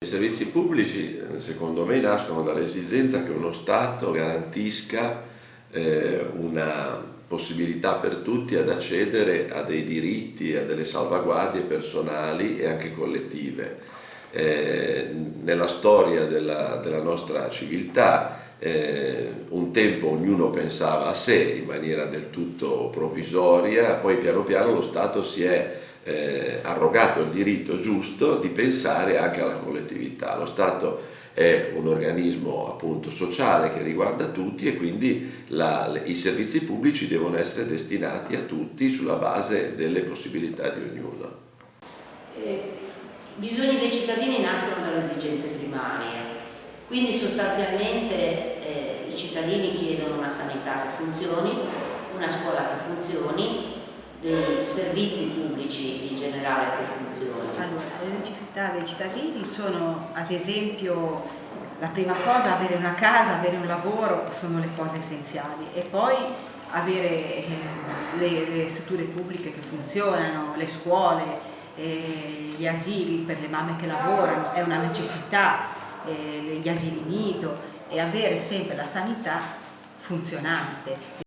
I servizi pubblici secondo me nascono dall'esigenza che uno Stato garantisca eh, una possibilità per tutti ad accedere a dei diritti, a delle salvaguardie personali e anche collettive. Eh, nella storia della, della nostra civiltà eh, un tempo ognuno pensava a sé in maniera del tutto provvisoria, poi piano piano lo Stato si è eh, arrogato il diritto giusto di pensare anche alla collettività. Lo Stato è un organismo appunto sociale che riguarda tutti e quindi la, i servizi pubblici devono essere destinati a tutti sulla base delle possibilità di ognuno. Eh, I bisogni dei cittadini nascono dalle esigenze primarie, quindi sostanzialmente eh, i cittadini chiedono una sanità che funzioni, una scuola che funzioni, dei servizi pubblici in generale che funzionano? Allora, le necessità dei cittadini sono ad esempio la prima cosa avere una casa, avere un lavoro sono le cose essenziali e poi avere eh, le, le, strutture pubbliche che funzionano, le scuole, eh, gli asili per le mamme che lavorano, è una necessità, eh, gli asili nido e avere sempre la sanità funzionante.